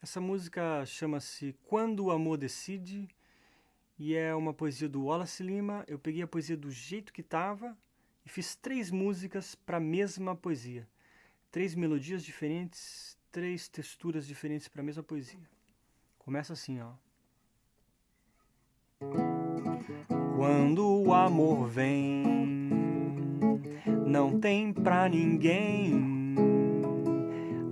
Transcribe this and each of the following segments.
Essa música chama-se Quando o Amor Decide e é uma poesia do Wallace Lima. Eu peguei a poesia do jeito que estava e fiz três músicas para a mesma poesia. Três melodias diferentes, três texturas diferentes para a mesma poesia. Começa assim, ó. Quando o amor vem, não tem pra ninguém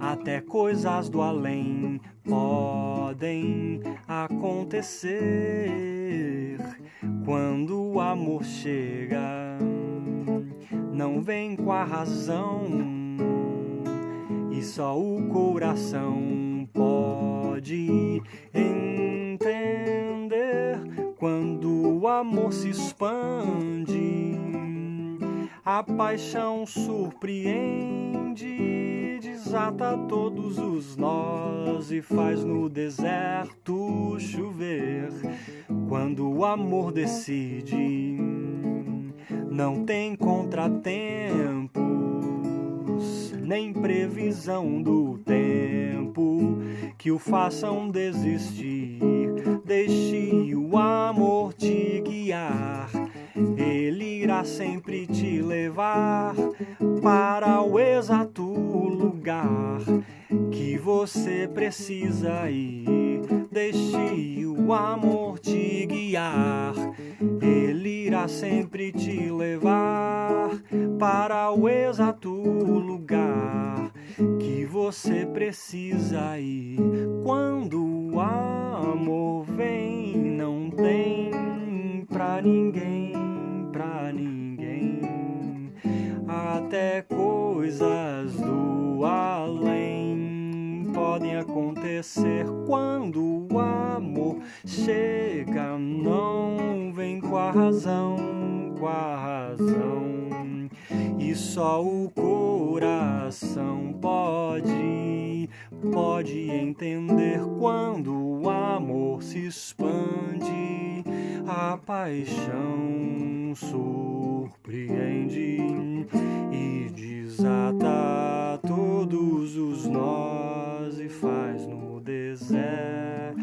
até coisas do além podem acontecer quando o amor chega. Não vem com a razão e só o coração pode entender quando o amor se expande. A paixão surpreende desata todos os nós e faz no deserto chover. Quando o amor decide, não tem contratempos, nem previsão do tempo que o façam desistir. Deixe o amor te guiar, irá sempre te levar para o exato lugar que você precisa ir. Deixe o amor te guiar, ele irá sempre te levar para o exato lugar que você precisa ir. Quando coisas do além podem acontecer quando o amor chega. Não vem com a razão, com a razão, e só o coração pode, pode entender quando o amor se expande, a paixão surpreende nós e faz no deserto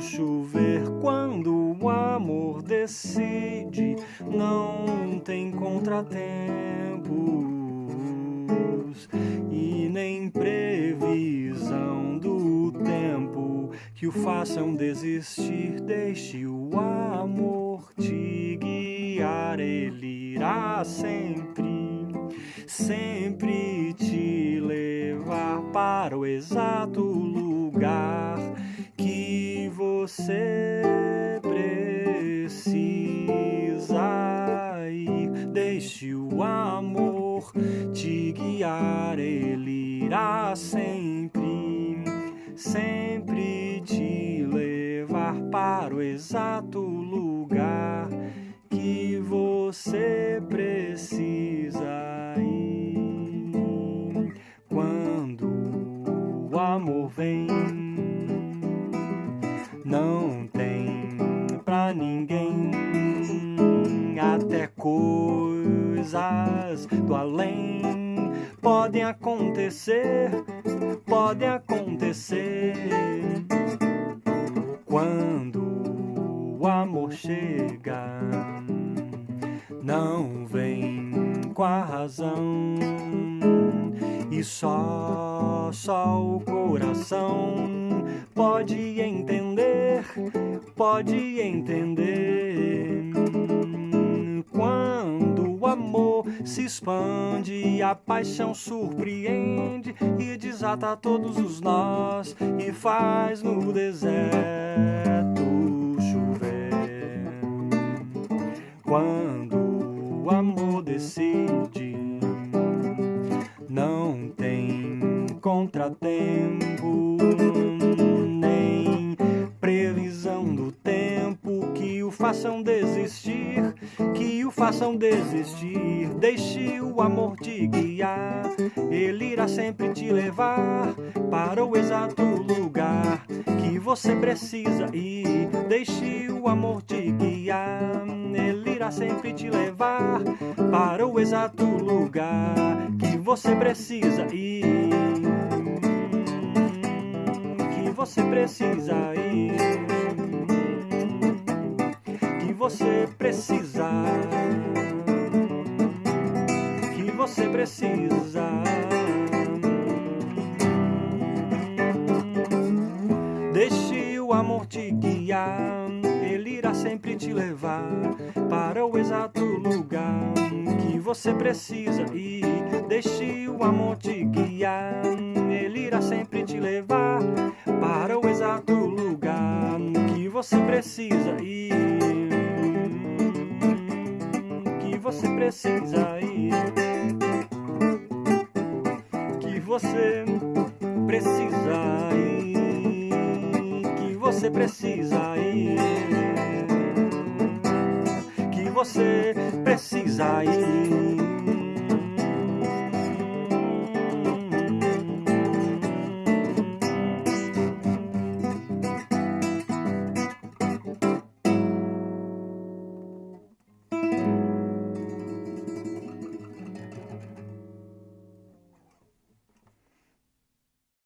chover. Quando o amor decide não tem contratempos e nem previsão do tempo que o façam desistir. Deixe o amor te guiar ele irá sempre sempre te para o exato lugar que você precisa ir. Deixe o amor te guiar, ele irá sempre, sempre te levar para o exato lugar que você precisa amor vem, não tem pra ninguém, até coisas do além podem acontecer, podem acontecer. Quando o amor chega não vem com a razão e só só o coração pode entender pode entender. Quando o amor se expande a paixão surpreende e desata todos os nós e faz no deserto chover. Quando contratempo, nem previsão do tempo que o façam desistir, que o façam desistir. Deixe o amor te guiar, ele irá sempre te levar para o exato lugar que você precisa ir. Deixe o amor te guiar, irá sempre te levar para o exato lugar que você precisa ir. você precisa ir. Que você precisa. Que você precisa. Deixe o amor te guiar, irá sempre te levar para o exato lugar que você precisa ir. Deixe o amor te guiar, ele irá sempre te levar para o exato lugar que você precisa ir. Que você precisa ir. Que você precisa ir. Que você precisa ir. Você precisa ir.